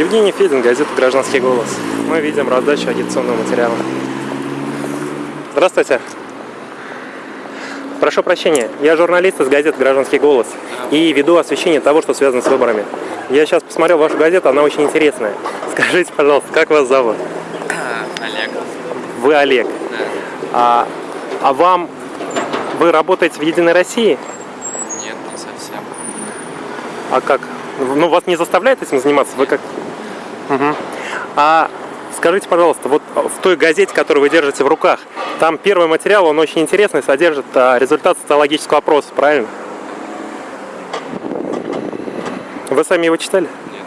Евгений Федин, газета «Гражданский голос». Мы видим раздачу агитационного материала. Здравствуйте. Прошу прощения, я журналист из газеты «Гражданский голос» и веду освещение того, что связано с выборами. Я сейчас посмотрел вашу газету, она очень интересная. Скажите, пожалуйста, как вас зовут? Олег. Вы Олег. Да. А, а вам... Вы работаете в «Единой России»? Нет, не совсем. А как? Ну, вас не заставляют этим заниматься? Вы как? Мгм. А скажите, пожалуйста, вот в той газете, которую вы держите в руках, там первый материал, он очень интересный, содержит а, результат социологического опроса, правильно? Вы сами его читали? Нет.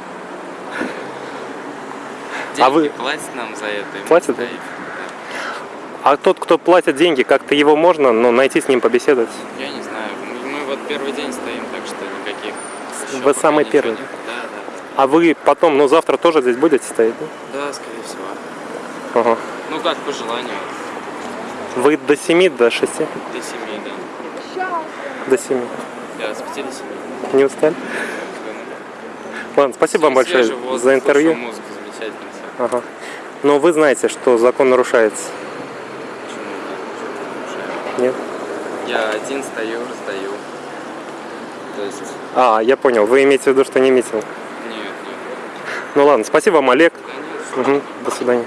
А Деньги вы- платят нам за это. Платят? стоим. А тот, кто платит деньги, как-то его можно ну, найти с ним побеседовать? Да. Я не знаю. Мы, мы вот первый день стоим, так что никаких. Вы самый первый? нет. Да, да. А вы потом, ну завтра тоже здесь будете стоять? да? Да, скорее всего. Ага. Ну как по желанию. Вы до 7, до 6? До семи, да. До 7. Да, с пяти до семи. Не устали? Ладно, спасибо вам большое воздух, за интервью. замечательно все. Ага. Но вы знаете, что закон нарушается. Почему? Нет? Я один стою, раздаю. То есть, А, я понял. Вы имеете в виду, что не митинг. Ну ладно, спасибо вам, Олег. Мгм. До свидания.